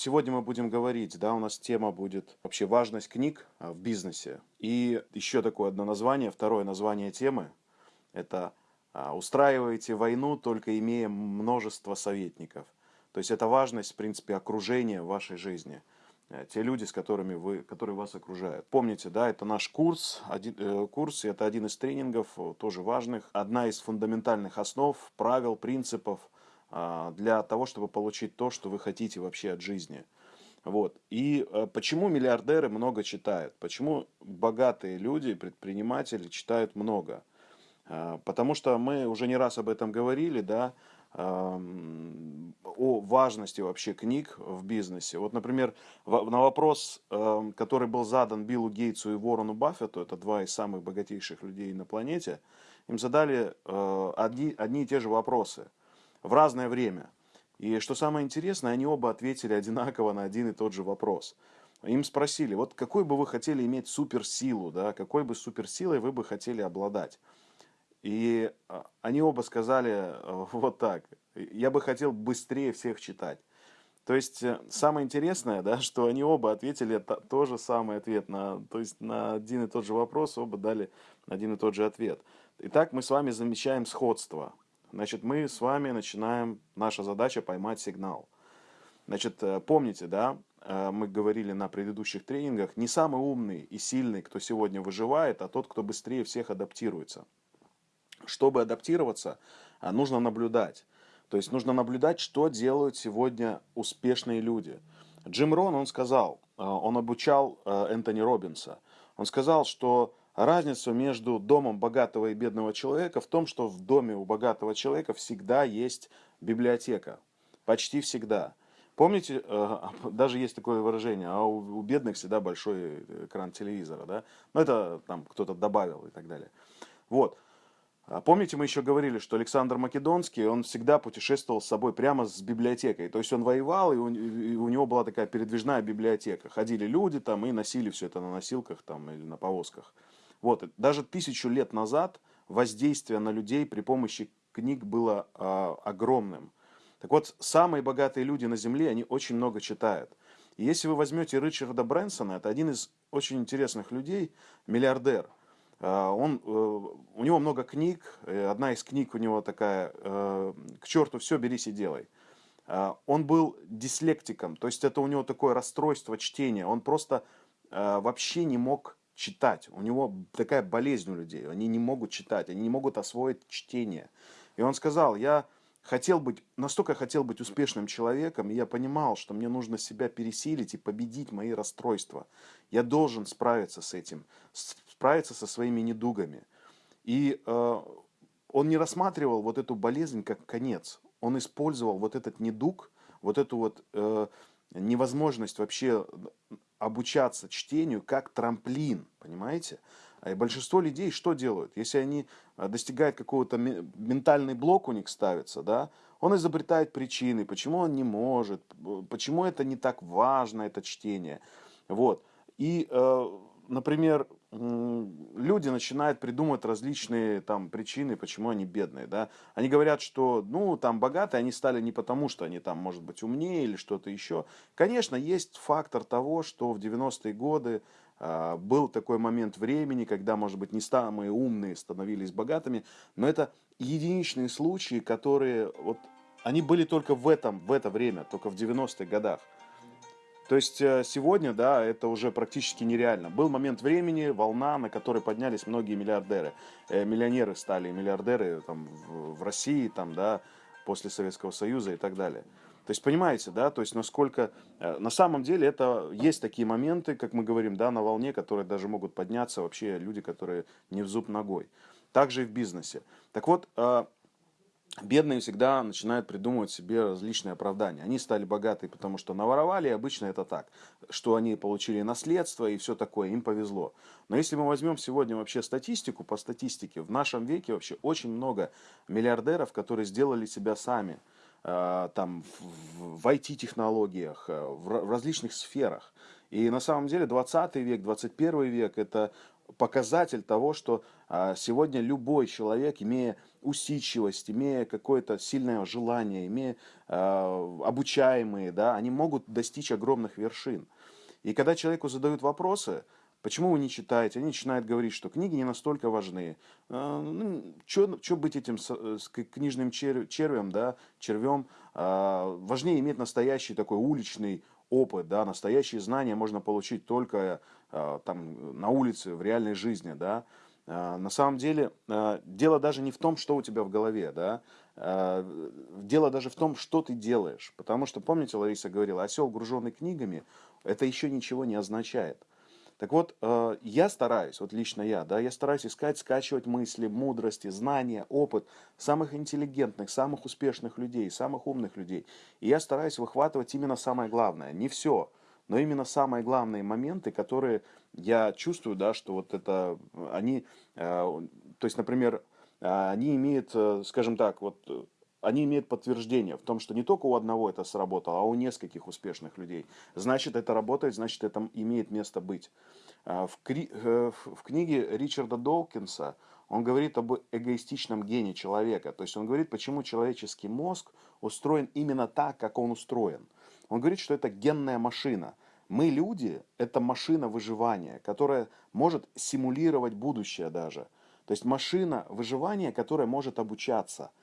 сегодня мы будем говорить, да, у нас тема будет вообще важность книг а, в бизнесе. И еще такое одно название, второе название темы, это а, устраиваете войну, только имея множество советников. То есть это важность, в принципе, окружения в вашей жизни. Э, те люди, с которыми вы, которые вас окружают. Помните, да, это наш курс, один, э, курс, это один из тренингов, тоже важных, одна из фундаментальных основ, правил, принципов для того, чтобы получить то, что вы хотите вообще от жизни. Вот. И э, почему миллиардеры много читают? Почему богатые люди, предприниматели читают много? Э, потому что мы уже не раз об этом говорили, да, о важности вообще книг в бизнесе. Вот, например, на вопрос, который был задан Биллу Гейтсу и Ворону Баффету, это два из самых богатейших людей на планете, им задали э, одни, одни и те же вопросы в разное время. И что самое интересное, они оба ответили одинаково на один и тот же вопрос. Им спросили, вот какой бы вы хотели иметь суперсилу, да, какой бы суперсилой вы бы хотели обладать. И а, они оба сказали э, вот так. Я бы хотел быстрее всех читать. То есть э, самое интересное, да, что они оба ответили то, то же самый ответ на, то есть на один и тот же вопрос, оба дали один и тот же ответ. Итак, мы с вами замечаем сходство. Значит, мы с вами начинаем, наша задача поймать сигнал. Значит, э, помните, да, мы говорили на предыдущих тренингах, не самый умный и сильный, кто сегодня выживает, а тот, кто быстрее всех адаптируется. Чтобы адаптироваться, а, нужно наблюдать. То есть нужно наблюдать, что делают сегодня успешные люди. Джим Рон, он сказал, он обучал Энтони Робинса. Он сказал, что разница между домом богатого и бедного человека в том, что в доме у богатого человека всегда есть библиотека. Почти всегда. Помните, даже есть такое выражение, а у бедных всегда большой экран телевизора, да? Ну, это там кто-то добавил и так далее. Вот. А помните, мы еще говорили, что Александр Македонский, он всегда путешествовал с собой прямо с библиотекой. То есть он воевал, и у него была такая передвижная библиотека. Ходили люди там и носили все это на носилках там, или на повозках. Вот. Даже тысячу лет назад воздействие на людей при помощи книг было э, огромным. Так вот, самые богатые люди на Земле, они очень много читают. И если вы возьмете Ричарда Брэнсона, это один из очень интересных людей, миллиардер – а, он, э, у него много книг, одна из книг у него такая э, «К черту все, берись и делай». А, он был дислектиком, то есть это у него такое расстройство чтения, он просто э, вообще не мог читать. У него такая болезнь у людей, они не могут читать, они не могут освоить чтение. И он сказал, я хотел быть, настолько хотел быть успешным человеком, и я понимал, что мне нужно себя пересилить и победить мои расстройства. Я должен справиться с этим, справиться со своими недугами. И э, он не рассматривал вот эту болезнь как конец. Он использовал вот этот недуг, вот эту вот э, невозможность вообще обучаться чтению как трамплин, понимаете? И большинство людей что делают? Если они э, достигают какого-то ментальный блок у них ставится, да, он изобретает причины, почему он не может, почему это не так важно, это чтение. Вот. И, э, например, люди начинают придумывать различные там причины, почему они бедные, да. Они говорят, что, ну, там богатые они стали не потому, что они там, может быть, умнее или что-то еще. Конечно, есть фактор того, что в 90-е годы э, был такой момент времени, когда, может быть, не самые умные становились богатыми, но это единичные случаи, которые, вот, они были только в этом, в это время, только в 90-х годах. То есть э, сегодня, да, это уже практически нереально. Был момент времени, волна, на которой поднялись многие миллиардеры. Э, миллионеры стали миллиардеры там, в России, там, да, после Советского Союза и так далее. То есть, понимаете, да, то есть, насколько, э, на самом деле, это есть такие моменты, как мы говорим, да, на волне, которые даже могут подняться вообще люди, которые не в зуб ногой. Также и в бизнесе. Так вот, бедные всегда начинают придумывать себе различные оправдания. Они стали богатые, потому что наворовали, и обычно это так, что они получили наследство и все такое, им повезло. Но если мы возьмем сегодня вообще статистику, по статистике, в нашем веке вообще очень много миллиардеров, которые сделали себя сами, э, там, в IT-технологиях, э, в различных сферах. И на самом деле 20 век, 21 век – это показатель того, что а, сегодня любой человек, имея усидчивость, имея какое-то сильное желание, имея а, обучаемые, да, они могут достичь огромных вершин. И когда человеку задают вопросы, почему вы не читаете, они начинают говорить, что книги не настолько важны. А, ну, что быть этим с, книжным чер, червем, да, червем? Важнее иметь настоящий такой уличный опыт, да, настоящие знания можно получить только э, там, на улице, в реальной жизни, да. Э, на самом деле, э, дело даже не в том, что у тебя в голове, да, дело даже в том, что ты делаешь. Потому что, помните, Лариса говорила, осел, груженный книгами, это еще ничего не означает. Так вот, э, я стараюсь, вот лично я, да, я стараюсь искать, скачивать мысли, мудрости, знания, опыт самых интеллигентных, самых успешных людей, самых умных людей. И я стараюсь выхватывать именно самое главное, не все, но именно самые главные моменты, которые я чувствую, да, что вот это, они, э, то есть, например, э, они имеют, скажем так, вот они имеют подтверждение в том, что не только у одного это сработало, а у нескольких успешных людей. Значит, это работает, значит, это имеет место быть. А, в, кри... Э, в книге Ричарда Долкинса он говорит об эгоистичном гене человека. То есть он говорит, почему человеческий мозг устроен именно так, как он устроен. Он говорит, что это генная машина. Мы, люди, это машина выживания, которая может симулировать будущее даже. То есть машина выживания, которая может обучаться –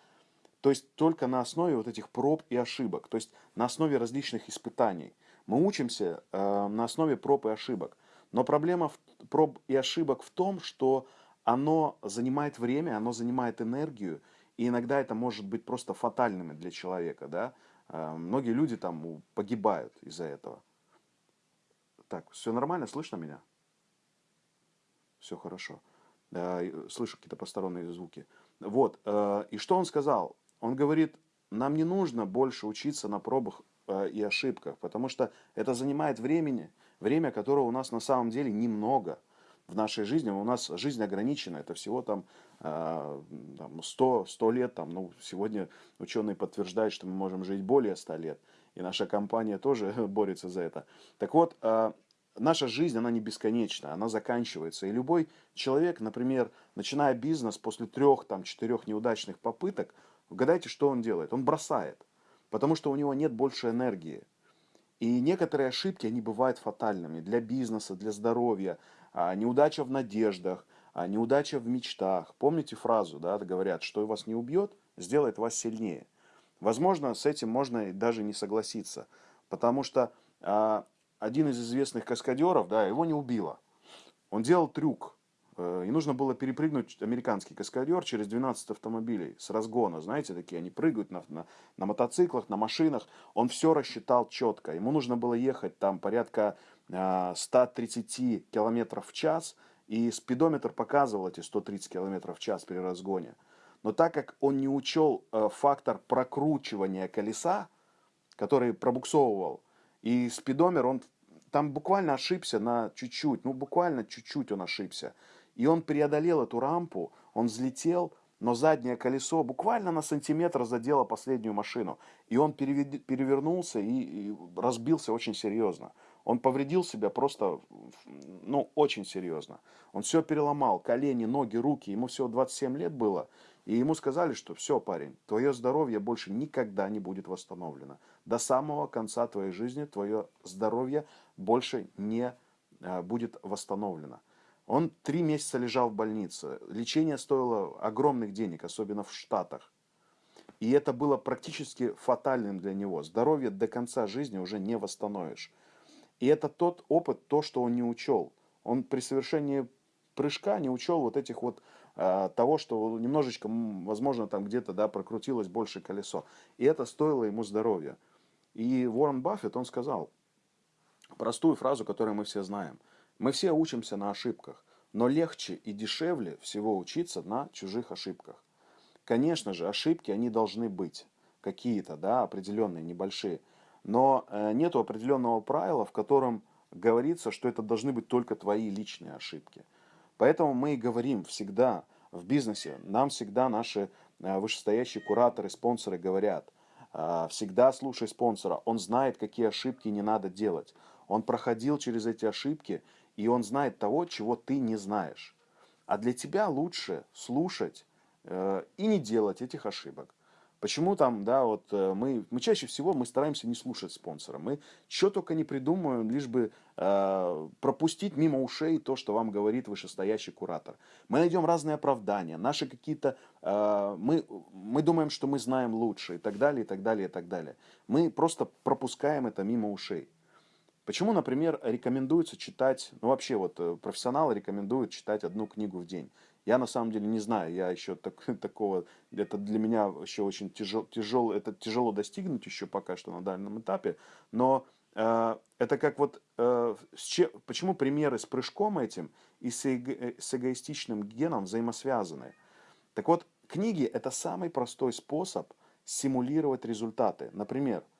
то есть только на основе вот этих проб и ошибок, то есть на основе различных испытаний. Мы учимся э, на основе проб и ошибок. Но проблема в, проб и ошибок в том, что оно занимает время, оно занимает энергию, и иногда это может быть просто фатальными для человека. Да? Э, многие люди там погибают из-за этого. Так, все нормально, слышно меня? Все хорошо. Э, слышу какие-то посторонние звуки. Вот, э, и что он сказал? Он говорит, нам не нужно больше учиться на пробах э, и ошибках, потому что это занимает времени, время, которого у нас на самом деле немного в нашей жизни. У нас жизнь ограничена, это всего там, э, там 100, 100 лет. Там, ну, сегодня ученые подтверждают, что мы можем жить более 100 лет. И наша компания тоже борется за это. Так вот, э, наша жизнь, она не бесконечна, она заканчивается. И любой человек, например, начиная бизнес после трех, там, четырех неудачных попыток, Угадайте, что он делает? Он бросает, потому что у него нет больше энергии. И некоторые ошибки, они бывают фатальными для бизнеса, для здоровья, а, неудача в надеждах, а, неудача в мечтах. Помните фразу, да, говорят, что вас не убьет, сделает вас сильнее. Возможно, с этим можно даже не согласиться, потому что а, один из известных каскадеров, да, его не убило. Он делал трюк, и нужно было перепрыгнуть американский каскадер через 12 автомобилей с разгона. Знаете, такие они прыгают на, на, на мотоциклах, на машинах. Он все рассчитал четко. Ему нужно было ехать там порядка 130 э, километров в час. И спидометр показывал эти 130 километров в час при разгоне. Но так как он не учел э, фактор прокручивания колеса, который пробуксовывал, и спидометр, он там буквально ошибся на чуть-чуть, ну буквально чуть-чуть он ошибся. И он преодолел эту рампу, он взлетел, но заднее колесо буквально на сантиметр задело последнюю машину. И он перевернулся и, и разбился очень серьезно. Он повредил себя просто, ну, очень серьезно. Он все переломал, колени, ноги, руки. Ему всего 27 лет было. И ему сказали, что все, парень, твое здоровье больше никогда не будет восстановлено. До самого конца твоей жизни твое здоровье больше не а, будет восстановлено. Он три месяца лежал в больнице. Лечение стоило огромных денег, особенно в Штатах. И это было практически фатальным для него. Здоровье до конца жизни уже не восстановишь. И это тот опыт, то, что он не учел. Он при совершении прыжка не учел вот этих вот э, того, что немножечко, возможно, там где-то да, прокрутилось больше колесо. И это стоило ему здоровья. И Уоррен Баффет, он сказал простую фразу, которую мы все знаем – мы все учимся на ошибках, но легче и дешевле всего учиться на чужих ошибках. Конечно же, ошибки, они должны быть какие-то, да, определенные, небольшие. Но э, нет определенного правила, в котором говорится, что это должны быть только твои личные ошибки. Поэтому мы и говорим всегда в бизнесе, нам всегда наши э, вышестоящие кураторы, спонсоры говорят, э, всегда слушай спонсора, он знает, какие ошибки не надо делать. Он проходил через эти ошибки, и он знает того, чего ты не знаешь. А для тебя лучше слушать э, и не делать этих ошибок. Почему там, да, вот э, мы, мы чаще всего мы стараемся не слушать спонсора. Мы что только не придумаем, лишь бы э, пропустить мимо ушей то, что вам говорит вышестоящий куратор. Мы найдем разные оправдания, наши какие-то, э, мы, мы думаем, что мы знаем лучше и так далее, и так далее, и так далее. Мы просто пропускаем это мимо ушей. Почему, например, рекомендуется читать, ну вообще вот э, профессионалы рекомендуют читать одну книгу в день. Я на самом деле не знаю, я еще так, такого, это для меня еще очень тяжело, тяжело, это тяжело достигнуть еще пока что на данном этапе, но э, это как вот, э, с че, почему примеры с прыжком этим и с, эго, с эгоистичным геном взаимосвязаны? Так вот, книги это самый простой способ симулировать результаты. Например, э,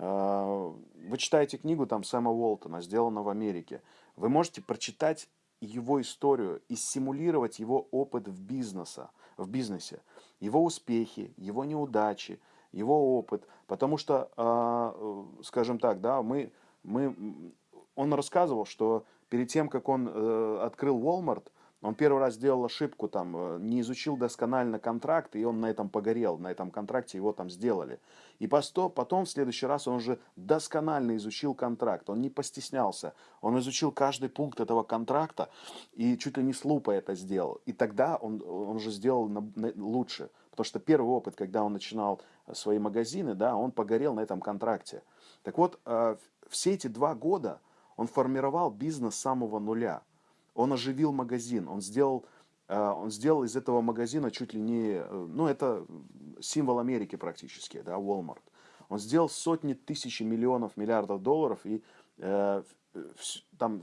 вы читаете книгу там Сэма Уолтона, сделана в Америке, вы можете прочитать его историю и симулировать его опыт в, бизнеса, в бизнесе, его успехи, его неудачи, его опыт. Потому что, а, э, скажем так, да, мы, мы, он рассказывал, что перед тем, как он э, открыл Walmart, он первый раз сделал ошибку, там, э, не изучил досконально контракт, и он на этом погорел, на этом контракте его там сделали. И потом, в следующий раз он уже досконально изучил контракт, он не постеснялся, он изучил каждый пункт этого контракта и чуть ли не с лупой это сделал. И тогда он, он уже сделал лучше, потому что первый опыт, когда он начинал свои магазины, да, он погорел на этом контракте. Так вот, э, все эти два года он формировал бизнес с самого нуля – он оживил магазин, он сделал, э, он сделал из этого магазина чуть ли не, э, ну это символ Америки практически, да, Walmart. Он сделал сотни тысяч, миллионов, миллиардов долларов, и э, там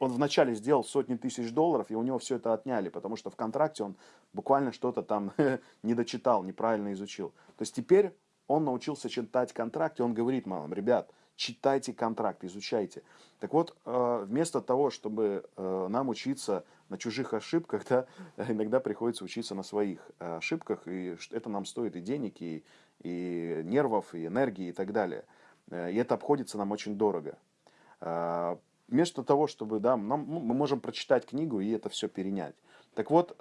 он вначале сделал сотни тысяч долларов, и у него все это отняли, потому что в контракте он буквально что-то там не дочитал, неправильно изучил. То есть теперь он научился читать контракт, и он говорит мамам, ребят, читайте контракт, изучайте. Так вот, э, вместо того, чтобы э, нам учиться на чужих ошибках, да, иногда приходится учиться на своих э, ошибках, и это нам стоит и денег, и, и нервов, и энергии, и так далее. И это обходится нам очень дорого. Вместо того, чтобы, да, нам, ну, мы можем прочитать книгу и это все перенять. Так вот,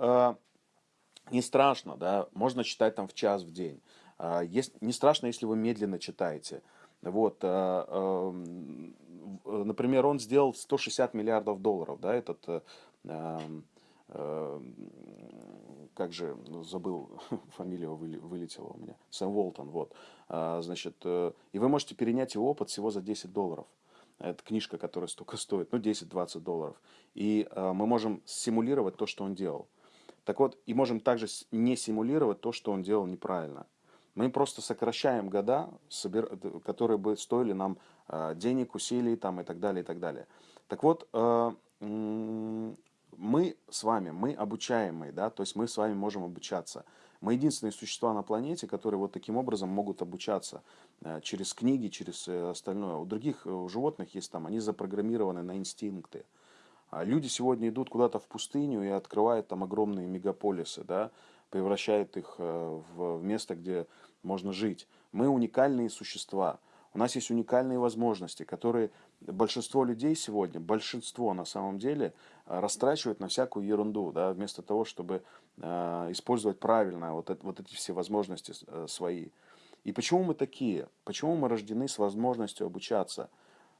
не страшно, да, можно читать там в час в день. Есть, не страшно, если вы медленно читаете. Вот, э, эм, например, он сделал 160 миллиардов долларов, да, этот, э, эм, э, как же, ну, забыл, фамилия вылетела у меня, Сэм Уолтон, вот, значит, и вы можете перенять его опыт всего за 10 долларов. Это книжка, которая столько стоит, ну, 10-20 долларов. И мы можем симулировать то, что он делал. Так вот, и можем также не симулировать то, что он делал неправильно. Мы просто сокращаем года, которые бы стоили нам э, денег, усилий там, и так далее, и так далее. Так вот, э, мы с вами, мы обучаемые, да, то есть мы с вами можем обучаться. Мы единственные существа на планете, которые вот таким образом могут обучаться э, через книги, через остальное. У других у животных есть там, они запрограммированы на инстинкты. А люди сегодня идут куда-то в пустыню и открывают там огромные мегаполисы, да, превращает их э, в место, где можно жить. Мы уникальные существа. У нас есть уникальные возможности, которые большинство людей сегодня, большинство на самом деле, э, растрачивают на всякую ерунду, да, вместо того, чтобы э, использовать правильно вот, это, вот эти все возможности свои. И почему мы такие? Почему мы рождены с возможностью обучаться?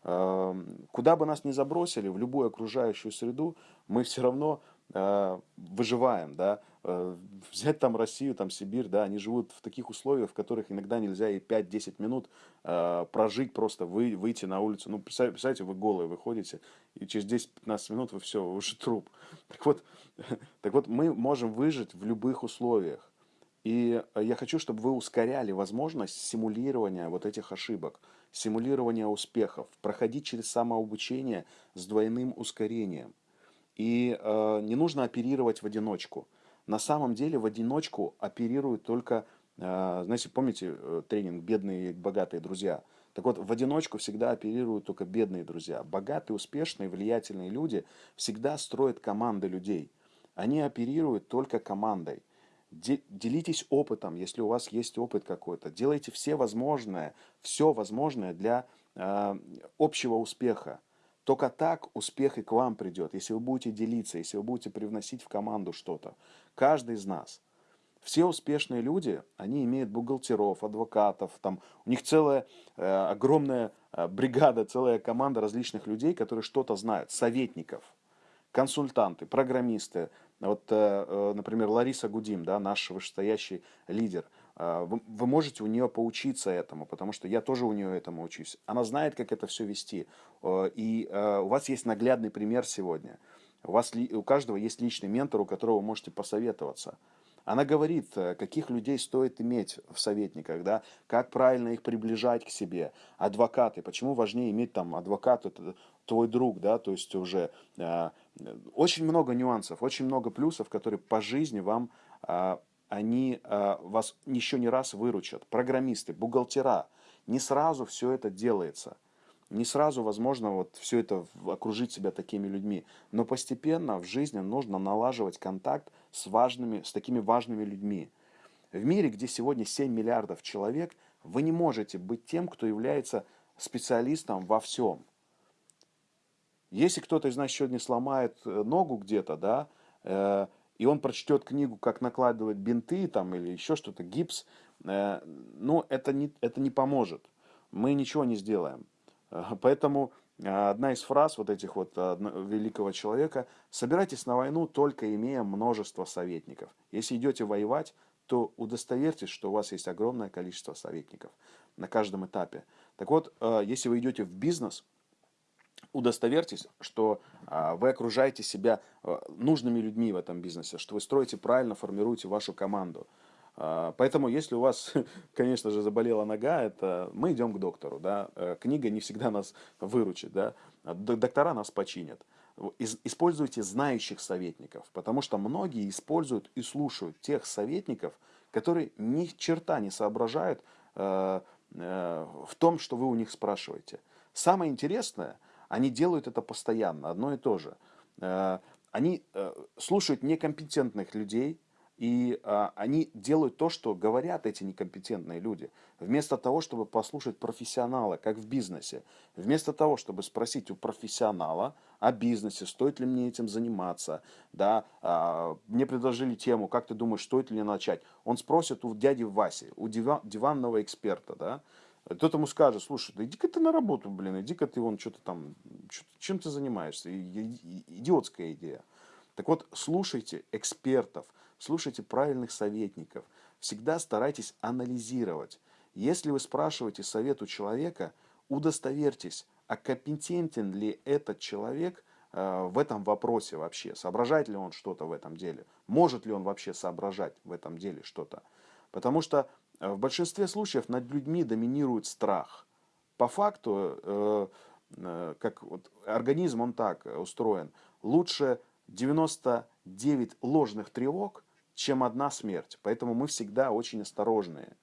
Э, куда бы нас ни забросили, в любую окружающую среду, мы все равно выживаем, да, э, взять там Россию, там Сибирь, да, они живут в таких условиях, в которых иногда нельзя и 5-10 минут э, прожить просто, вы, выйти на улицу, ну, представьте, вы голые выходите, и через 10-15 минут вы все, вы уже труп. Так вот, так вот, мы можем выжить в любых условиях. И я хочу, чтобы вы ускоряли возможность симулирования вот этих ошибок, симулирования успехов, проходить через самообучение с двойным ускорением – и э, не нужно оперировать в одиночку. На самом деле в одиночку оперируют только, э, знаете, помните э, тренинг «Бедные и богатые друзья»? Так вот, в одиночку всегда оперируют только бедные друзья. Богатые, успешные, влиятельные люди всегда строят команды людей. Они оперируют только командой. Делитесь опытом, если у вас есть опыт какой-то. Делайте все возможное, все возможное для э, общего успеха. Только так успех и к вам придет, если вы будете делиться, если вы будете привносить в команду что-то. Каждый из нас. Все успешные люди, они имеют бухгалтеров, адвокатов, там, у них целая э, огромная э, бригада, целая команда различных людей, которые что-то знают, советников, консультанты, программисты. Вот, э, э например, Лариса Гудим, да, наш вышестоящий лидер – а, вы, можете у нее поучиться этому, потому что я тоже у нее этому учусь. Она знает, как это все вести. И а, у вас есть наглядный пример сегодня. У, вас, у каждого есть личный ментор, у которого вы можете посоветоваться. Она говорит, э, каких людей стоит иметь в советниках, да, как правильно их приближать к себе. Адвокаты, почему важнее иметь там адвокат, это твой друг, да, то есть уже э, очень много нюансов, очень много плюсов, которые по жизни вам э, они э, вас еще не раз выручат. Программисты, бухгалтера. Не сразу все это делается. Не сразу возможно вот все это окружить себя такими людьми. Но постепенно в жизни нужно налаживать контакт с, важными, с такими важными людьми. В мире, где сегодня 7 миллиардов человек, вы не можете быть тем, кто является специалистом во всем. Если кто-то из нас сегодня сломает э, ногу где-то, да, э, и он прочтет книгу, как накладывать бинты там, или еще что-то, гипс, э, ну, это не, это не поможет. Мы ничего не сделаем. Э, поэтому э, одна из фраз вот этих вот великого человека, собирайтесь на войну, только имея множество советников. Если идете воевать, то удостоверьтесь, что у вас есть огромное количество советников на каждом этапе. Так вот, если вы идете в бизнес – удостоверьтесь, что а, вы окружаете себя а, нужными людьми в этом бизнесе, что вы строите правильно, формируете вашу команду. А, поэтому, если у вас, конечно же, заболела нога, это мы идем к доктору. Да? Э, книга не всегда нас выручит. Да? Доктора нас починят. Используйте знающих советников, потому что многие используют и слушают тех советников, которые ни черта не соображают э, э, в том, что вы у них спрашиваете. Самое интересное – они делают это постоянно, одно и то же. Э, они э, слушают некомпетентных людей, и а, они делают то, что говорят эти некомпетентные люди. Вместо того, чтобы послушать профессионала, как в бизнесе, вместо того, чтобы спросить у профессионала о бизнесе, стоит ли мне этим заниматься, да, а, мне предложили тему, как ты думаешь, стоит ли мне начать, он спросит у дяди Васи, у диван, диванного эксперта, да, кто-то ему скажет, слушай, да иди-ка ты на работу, блин, иди-ка ты вон что-то там, что чем ты занимаешься, идиотская идея. Так вот, слушайте экспертов, слушайте правильных советников, всегда старайтесь анализировать. Если вы спрашиваете совет у человека, удостоверьтесь, а компетентен ли этот человек э, в этом вопросе вообще, соображает ли он что-то в этом деле, может ли он вообще соображать в этом деле что-то. Потому что в большинстве случаев над людьми доминирует страх. По факту, э, э, как вот организм, он так устроен, лучше 99 ложных тревог, чем одна смерть. Поэтому мы всегда очень осторожные.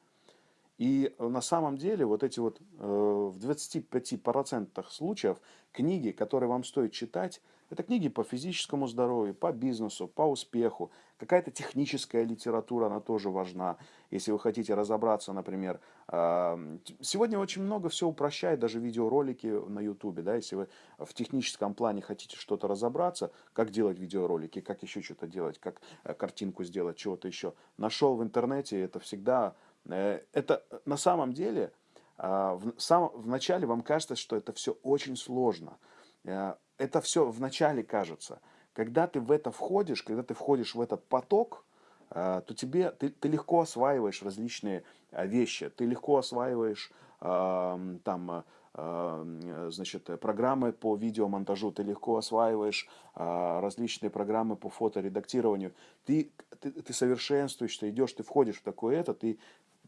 И на самом деле вот эти вот в 25% случаев книги, которые вам стоит читать, это книги по физическому здоровью, по бизнесу, по успеху. Какая-то техническая литература, она тоже важна. Если вы хотите разобраться, например, а, сегодня очень много все упрощает, даже видеоролики на YouTube. Да, если вы в техническом плане хотите что-то разобраться, как делать видеоролики, как еще что-то делать, как э, картинку сделать, чего-то еще. Нашел в интернете, это всегда... Э, это на самом деле, а, в, сам, в начале вам кажется, что это все очень сложно. Э, это все вначале кажется. Когда ты в это входишь, когда ты входишь в этот поток, э, то тебе, ты, ты легко осваиваешь различные вещи, ты легко осваиваешь там, значит, программы по видеомонтажу, ты легко осваиваешь различные программы по фоторедактированию, ты, ты, ты совершенствуешь, ты идешь, ты входишь в такое это, ты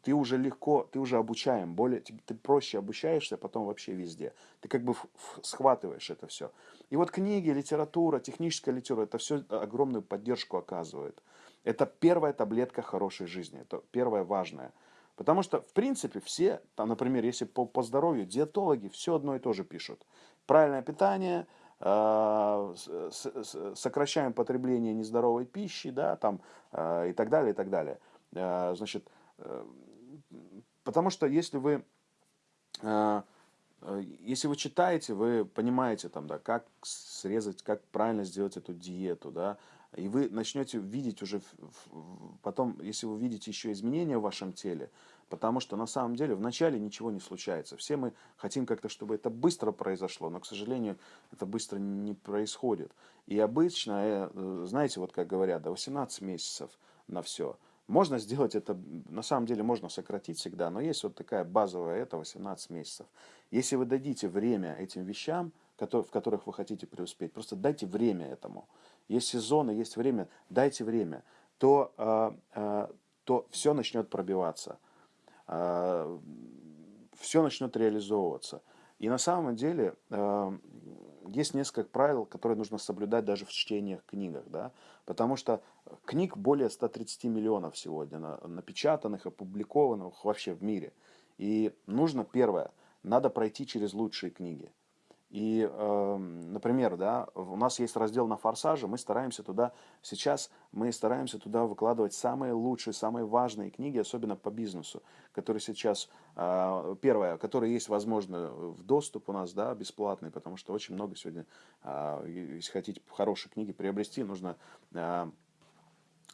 ты уже легко, ты уже обучаем, более, ты проще обучаешься потом вообще везде. Ты как бы схватываешь это все. И вот книги, литература, техническая литература, это все огромную поддержку оказывает. Это первая таблетка хорошей жизни, это первое важное. Потому что, в принципе, все, там, например, если по, по здоровью, диетологи все одно и то же пишут. Правильное питание, э, сокращаем потребление нездоровой пищи, да, там, э, и так далее, и так далее. Э, значит, Потому что если вы э, Э, если вы читаете, вы понимаете, там, да, как срезать, как правильно сделать эту диету, да, и вы начнете видеть уже потом, если вы видите еще изменения в вашем теле, потому что на самом деле вначале ничего не случается. Все мы хотим как-то, чтобы это быстро произошло, но, к сожалению, это быстро не происходит. И обычно, э, знаете, вот как говорят, до 18 месяцев на все – можно сделать это, на самом деле можно сократить всегда, но есть вот такая базовая, это 18 месяцев. Если вы дадите время этим вещам, в которых вы хотите преуспеть, просто дайте время этому. Есть сезоны, есть время, дайте время, то, а, а, то все начнет пробиваться, а, все начнет реализовываться. И на самом деле есть несколько правил, которые нужно соблюдать даже в чтениях, книгах, да, потому что книг более 130 миллионов сегодня напечатанных, опубликованных вообще в мире. И нужно, первое, надо пройти через лучшие книги – и, э, например, да, у нас есть раздел на форсаже, мы стараемся туда, сейчас мы стараемся туда выкладывать самые лучшие, самые важные книги, особенно по бизнесу, которые сейчас, э, первое, которые есть, возможно, в доступ у нас, да, бесплатный, потому что очень много сегодня, э, если хотите хорошие книги приобрести, нужно, э,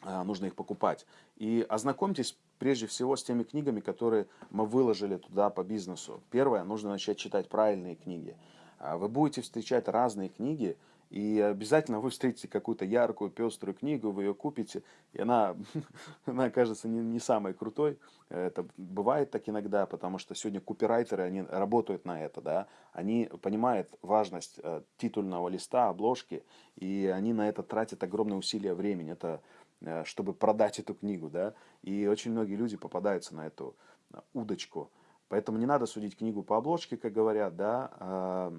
нужно их покупать. И ознакомьтесь прежде всего с теми книгами, которые мы выложили туда по бизнесу. Первое, нужно начать читать правильные книги. А вы будете встречать разные книги, и обязательно вы встретите какую-то яркую, пеструю книгу, вы ее купите, и она, она окажется не, не самой крутой. Это бывает так иногда, потому что сегодня копирайтеры, они работают на это, да, они понимают важность э, титульного листа, обложки, и они на это тратят огромные усилия времени, это э, чтобы продать эту книгу, да, и очень многие люди попадаются на эту удочку. Поэтому не надо судить книгу по обложке, как говорят, да. А,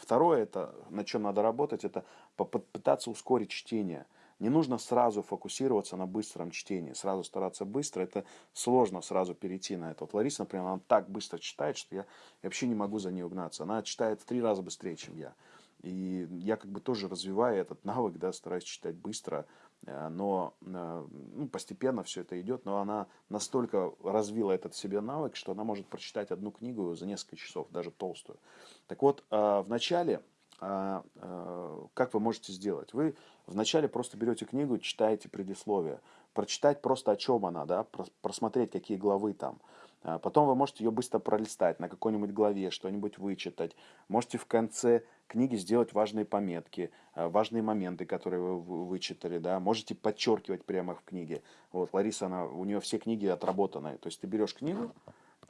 второе, это, на чем надо работать, это попытаться ускорить чтение. Не нужно сразу фокусироваться на быстром чтении, сразу стараться быстро, это сложно сразу перейти на это. Вот Лариса, например, она так быстро читает, что я, я вообще не могу за ней угнаться. Она читает в три раза быстрее, чем я. И я как бы тоже развиваю этот навык, да, стараюсь читать быстро, но э, ну, постепенно все это идет, но она настолько развила этот себе навык, что она может прочитать одну книгу за несколько часов, даже толстую. Так вот, э, в начале, как вы можете сделать? Вы вначале просто берете книгу, читаете предисловие, прочитать просто о чем она, да, просмотреть, какие главы там. Потом вы можете ее быстро пролистать, на какой-нибудь главе что-нибудь вычитать. Можете в конце книги сделать важные пометки, э, важные моменты, которые вы вычитали, да, можете подчеркивать прямо в книге. Вот Лариса, она, у нее все книги отработанные, то есть ты берешь книгу,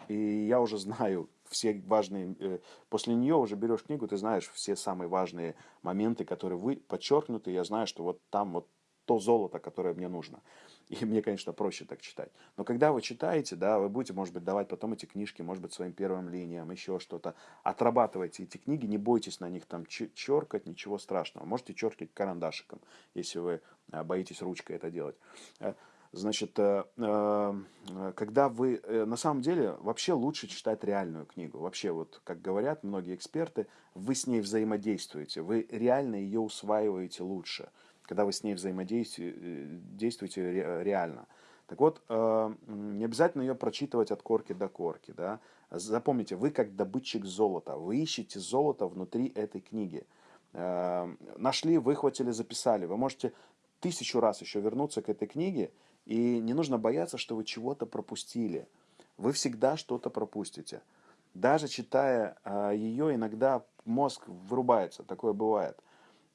и я уже знаю все важные, э, после нее уже берешь книгу, ты знаешь все самые важные моменты, которые вы подчеркнуты, я знаю, что вот там вот то золото, которое мне нужно. И мне, конечно, проще так читать. Но когда вы читаете, да, вы будете, может быть, давать потом эти книжки, может быть, своим первым линиям, еще что-то. Отрабатывайте эти книги, не бойтесь на них там черкать, ничего страшного. Можете черкать карандашиком, если вы а, боитесь ручкой это делать. Э, значит, э, э, когда вы, на самом деле, вообще лучше читать реальную книгу. Вообще, вот, как говорят многие эксперты, вы с ней взаимодействуете, вы реально ее усваиваете лучше когда вы с ней взаимодействуете э, реально. Так вот, э, не обязательно ее прочитывать от корки до корки. Да? Запомните, вы как добытчик золота, вы ищете золото внутри этой книги. Э, нашли, выхватили, записали. Вы можете тысячу раз еще вернуться к этой книге, и не нужно бояться, что вы чего-то пропустили. Вы всегда что-то пропустите. Даже читая ее, иногда мозг вырубается, такое бывает.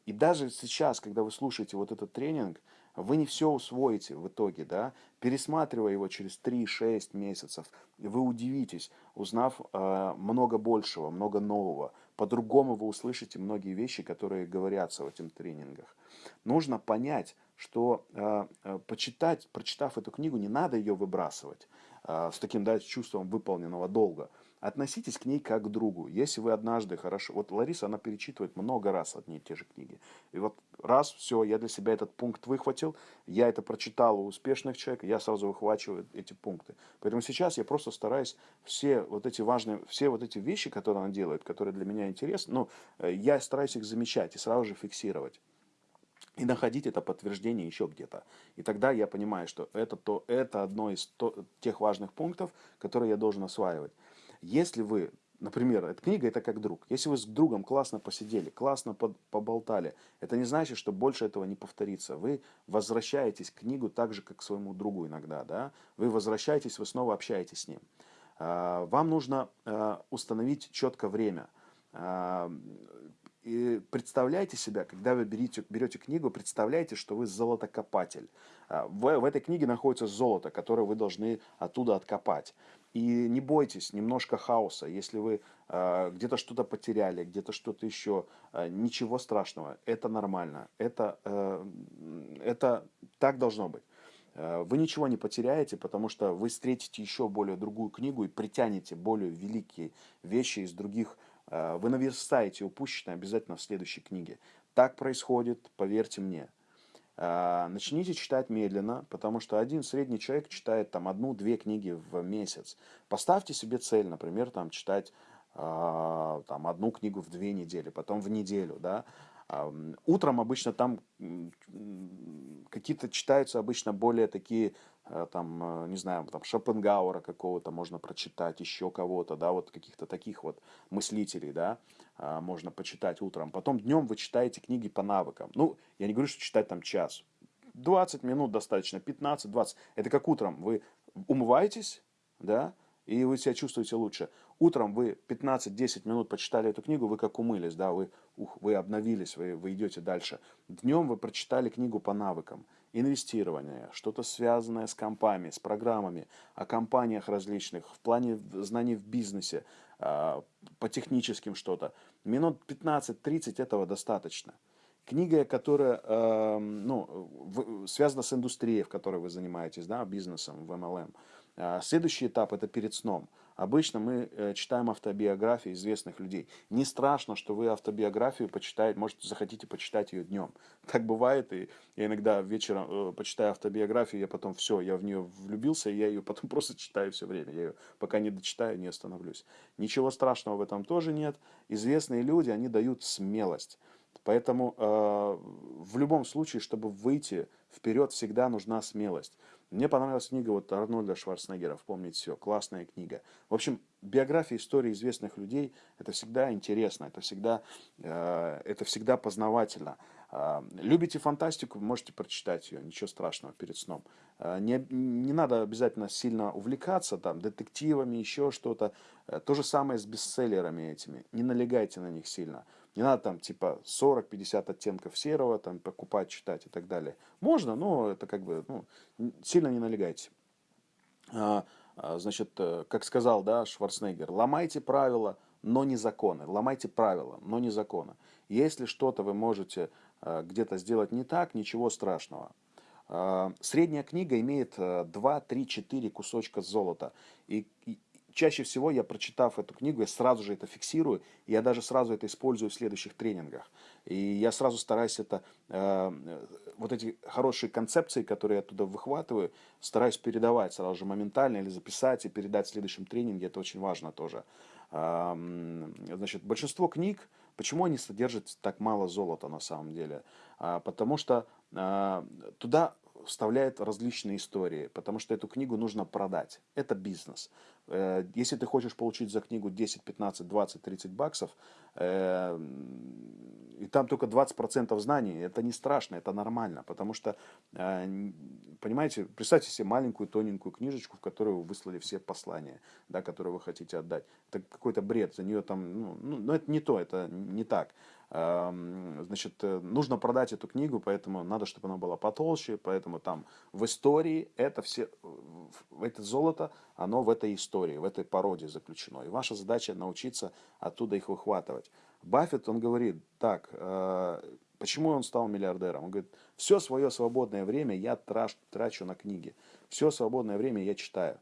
И даже сейчас, когда вы слушаете вот этот тренинг, вы не все усвоите в итоге, да, пересматривая его через 3-6 месяцев, вы удивитесь, узнав э, много большего, много нового. По-другому вы услышите многие вещи, которые говорятся в этих тренингах. Нужно понять, что э, э, почитать, прочитав эту книгу, не надо ее выбрасывать э, с таким да, чувством выполненного долга. Относитесь к ней как к другу. Если вы однажды хорошо... Вот Лариса, она перечитывает много раз одни и те же книги. И вот раз, все, я для себя этот пункт выхватил, я это прочитал у успешных человек, я сразу выхвачиваю эти пункты. Поэтому сейчас я просто стараюсь все вот эти важные, все вот эти вещи, которые она делает, которые для меня интересны, ну, э, я стараюсь их замечать и сразу же фиксировать и находить это подтверждение еще где-то. И тогда я понимаю, что это, то, это одно из то, тех важных пунктов, которые я должен осваивать. Если вы например, эта книга это как друг. Если вы с другом классно посидели, классно поболтали, это не значит, что больше этого не повторится. Вы возвращаетесь к книгу так же, как к своему другу иногда. Да? Вы возвращаетесь, вы снова общаетесь с ним. А, вам нужно а, установить четко время. А, и представляйте себя, когда вы берете, берете книгу, представляйте, что вы золотокопатель. В, в этой книге находится золото, которое вы должны оттуда откопать. И не бойтесь немножко хаоса, если вы э, где-то что-то потеряли, где-то что-то еще, э, ничего страшного, это нормально, это, э, это так должно быть. Э, вы ничего не потеряете, потому что вы встретите еще более другую книгу и притянете более великие вещи из других. Э, вы наверстаете упущенное обязательно в следующей книге. Так происходит, поверьте мне. А, начните читать медленно, потому что один средний человек читает там одну-две книги в месяц. Поставьте себе цель, например, там читать а, там одну книгу в две недели, потом в неделю, да. Утром обычно там какие-то читаются обычно более такие, э, там, э, не знаю, там Шопенгауэра какого-то можно прочитать, еще кого-то, да, вот каких-то таких вот мыслителей, да, а, можно почитать утром. Потом днем вы читаете книги по навыкам. Ну, я не говорю, что читать там час. 20 минут достаточно, 15-20. Это как утром. Вы умываетесь, да, и вы себя чувствуете лучше. Утром вы 15-10 минут почитали эту книгу, вы как умылись, да, вы, ух, вы обновились, вы, вы идете дальше. Днем вы прочитали книгу по навыкам. Инвестирование, что-то связанное с компами, с программами, о компаниях различных, в плане знаний в бизнесе, а, по техническим что-то. Минут 15-30 этого достаточно. Книга, которая э, ну, связана с индустрией, в которой вы занимаетесь, да, бизнесом в MLM. А, следующий этап – это перед сном. Обычно мы э, читаем автобиографии известных людей. Не страшно, что вы автобиографию почитаете, может, захотите почитать ее днем. Так бывает, и я иногда вечером э, почитаю автобиографию, я потом все, я в нее влюбился, и я ее потом просто читаю все время. Я ее пока не дочитаю, не остановлюсь. Ничего страшного в этом тоже нет. Известные люди, они дают смелость. Поэтому э, в любом случае, чтобы выйти вперед, всегда нужна смелость. Мне понравилась книга вот Арнольда Шварценеггера «Вспомнить все». Классная книга. В общем, биография истории известных людей – это всегда интересно, это всегда, э, это всегда познавательно. Э, любите фантастику, можете прочитать ее, ничего страшного перед сном. Э, не, не надо обязательно сильно увлекаться там, детективами, еще что-то. Э, то же самое с бестселлерами этими. Не налегайте на них сильно. Не надо там типа 40-50 оттенков серого там покупать, читать и так далее. Можно, но это как бы ну, сильно не налегайте. А, а, значит, э, как сказал да, Шварценеггер, ломайте правила, но не законы. Ломайте правила, но не законы. Если что-то вы можете э, где-то сделать не так, ничего страшного. А, средняя книга имеет 2, 3, 4 кусочка золота. И, чаще всего я, прочитав эту книгу, я сразу же это фиксирую, и я даже сразу это использую в следующих тренингах. И я сразу стараюсь это, э, вот эти хорошие концепции, которые я оттуда выхватываю, стараюсь передавать сразу же моментально или записать и передать в следующем тренинге, это очень важно тоже. Э, значит, большинство книг, почему они содержат так мало золота на самом деле? Э, потому что э, туда вставляет различные истории, потому что эту книгу нужно продать. Это бизнес. Э, если ты хочешь получить за книгу 10, 15, 20, 30 баксов, э, и там только 20% знаний, это не страшно, это нормально, потому что, э, понимаете, представьте себе маленькую тоненькую книжечку, в которую вы выслали все послания, да, которые вы хотите отдать. Это какой-то бред, за нее там, ну, ну, ну это не то, это не так. Значит, нужно продать эту книгу, поэтому надо, чтобы она была потолще, поэтому там в истории это все, это золото, оно в этой истории, в этой породе заключено. И ваша задача научиться оттуда их выхватывать. Баффет, он говорит, так, э, почему он стал миллиардером? Он говорит, все свое свободное время я трачу на книги. Все свободное время я читаю.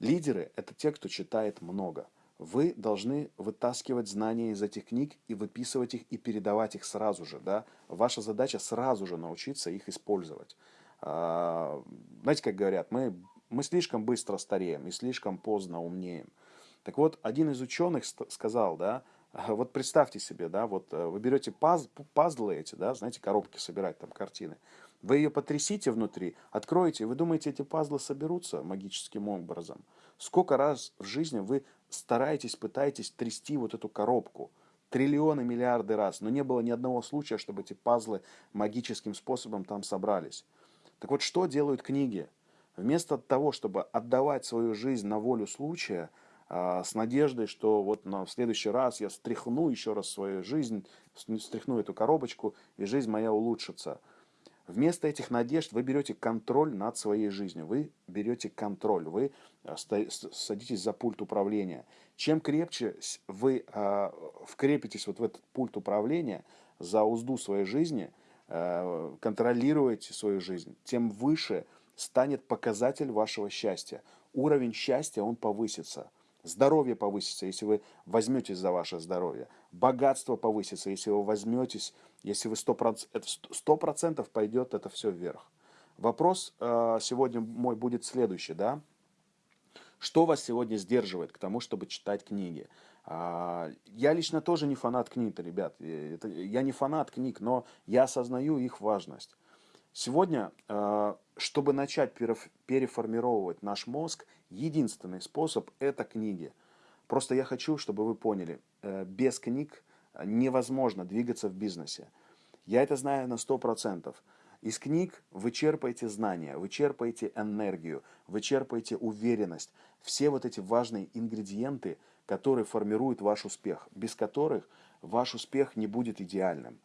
Лидеры – это те, кто читает много. Вы должны вытаскивать знания из этих книг и выписывать их и передавать их сразу же. Да? Ваша задача сразу же научиться их использовать. А, знаете, как говорят, мы, мы слишком быстро стареем и слишком поздно умнеем. Так вот, один из ученых сказал, да, вот представьте себе, да, вот э, вы берете паз, пазлы эти, да, знаете, коробки собирать, там картины. Вы ее потрясите внутри, откроете, вы думаете, эти пазлы соберутся магическим образом? Сколько раз в жизни вы стараетесь, пытаетесь трясти вот эту коробку? Триллионы, миллиарды раз. Но не было ни одного случая, чтобы эти пазлы магическим способом там собрались. Так вот, что делают книги? Вместо того, чтобы отдавать свою жизнь на волю случая, а, с надеждой, что вот на, в следующий раз я стряхну еще раз свою жизнь, стряхну эту коробочку, и жизнь моя улучшится. Вместо этих надежд вы берете контроль над своей жизнью, вы берете контроль, вы а, садитесь за пульт управления. Чем крепче вы э, вкрепитесь вот в этот пульт управления, за узду своей жизни, э, контролируете свою жизнь, тем выше станет показатель вашего счастья. Уровень счастья, он повысится. Здоровье повысится, если вы возьметесь за ваше здоровье. Богатство повысится, если вы возьметесь, если вы 100%, 100% пойдет это все вверх. Вопрос э, сегодня мой будет следующий, да? Что вас сегодня сдерживает к тому, чтобы читать книги? А, я лично тоже не фанат книг, ребят. Я не фанат книг, но я осознаю их важность. Сегодня, э, чтобы начать переформировать наш мозг, единственный способ – это книги. Просто я хочу, чтобы вы поняли, э, без книг невозможно двигаться в бизнесе. Я это знаю на 100%. Из книг вы черпаете знания, вы черпаете энергию, вы черпаете уверенность. Все вот эти важные ингредиенты, которые формируют ваш успех, без которых ваш успех не будет идеальным.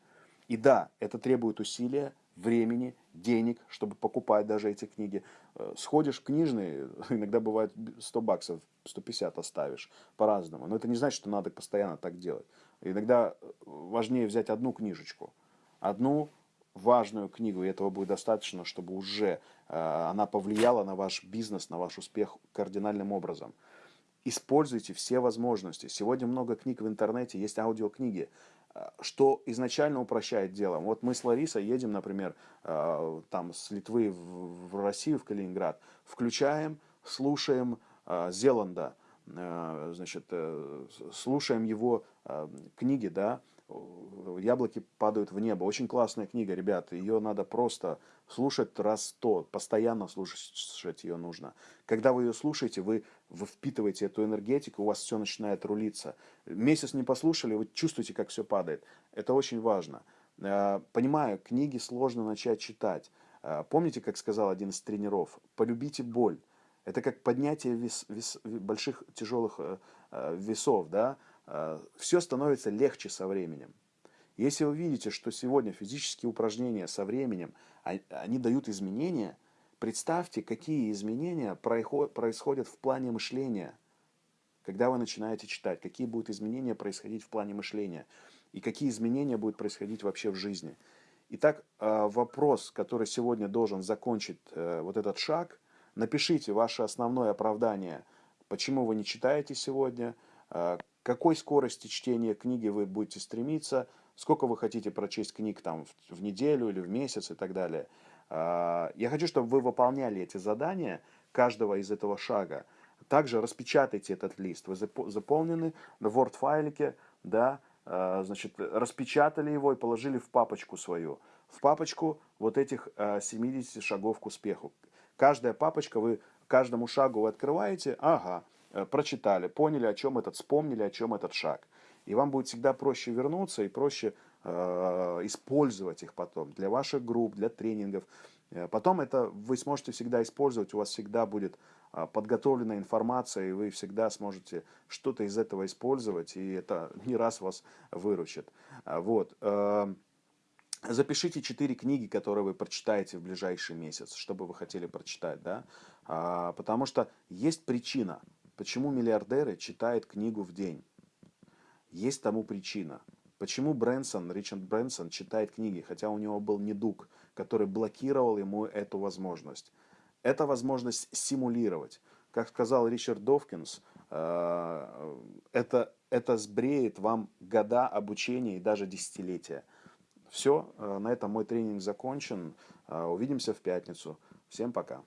И да, это требует усилия, времени, денег, чтобы покупать даже эти книги. Э, сходишь в книжный, иногда бывает 100 баксов, 150 оставишь, по-разному. Но это не значит, что надо постоянно так делать. Иногда э, важнее взять одну книжечку, одну важную книгу, и этого будет достаточно, чтобы уже э, она повлияла на ваш бизнес, на ваш успех кардинальным образом. Используйте все возможности. Сегодня много книг в интернете, есть аудиокниги. Э, что изначально упрощает дело. Вот мы с Ларисой едем, например, там с Литвы в Россию, в Калининград, включаем, слушаем Зеланда, значит, слушаем его книги, да, «Яблоки падают в небо». Очень классная книга, ребят. Ее надо просто слушать раз сто. Постоянно слушать ее нужно. Когда вы ее слушаете, вы, вы впитываете эту энергетику, у вас все начинает рулиться. Месяц не послушали, вы чувствуете, как все падает. Это очень важно. Э, понимаю, книги сложно начать читать. Э, помните, как сказал один из тренеров? Полюбите боль. Это как поднятие вес, вес, больших тяжелых э, весов, да? Э, все становится легче со временем. Если вы видите, что сегодня физические упражнения со временем, а, они дают изменения, представьте, какие изменения происходят в плане мышления, когда вы начинаете читать, какие будут изменения происходить в плане мышления, и какие изменения будут происходить вообще в жизни. Итак, э, вопрос, который сегодня должен закончить э, вот этот шаг, напишите ваше основное оправдание, почему вы не читаете сегодня, какой скорости чтения книги вы будете стремиться, сколько вы хотите прочесть книг там в, в неделю или в месяц и так далее. А, я хочу, чтобы вы выполняли эти задания каждого из этого шага. Также распечатайте этот лист. Вы заполнены на Word-файлике, да, а, значит, распечатали его и положили в папочку свою. В папочку вот этих 70 а, шагов к успеху. Каждая папочка, вы каждому шагу вы открываете, ага, прочитали, поняли, о чем этот, вспомнили, о чем этот шаг. И вам будет всегда проще вернуться и проще э, использовать их потом для ваших групп, для тренингов. Э, потом это вы сможете всегда использовать, у вас всегда будет э, подготовленная информация, и вы всегда сможете что-то из этого использовать, и это не раз вас выручит. Вот. Запишите четыре книги, которые вы прочитаете в ближайший месяц, что бы вы хотели прочитать, да? А, потому что есть причина, Почему миллиардеры читают книгу в день? Есть тому причина. Почему Брэнсон, Ричард Брэнсон читает книги, хотя у него был недуг, который блокировал ему эту возможность? Это возможность симулировать. Как сказал Ричард Довкинс, э, это, это сбреет вам года обучения и даже десятилетия. Все, э, на этом мой тренинг закончен. Э, увидимся в пятницу. Всем пока.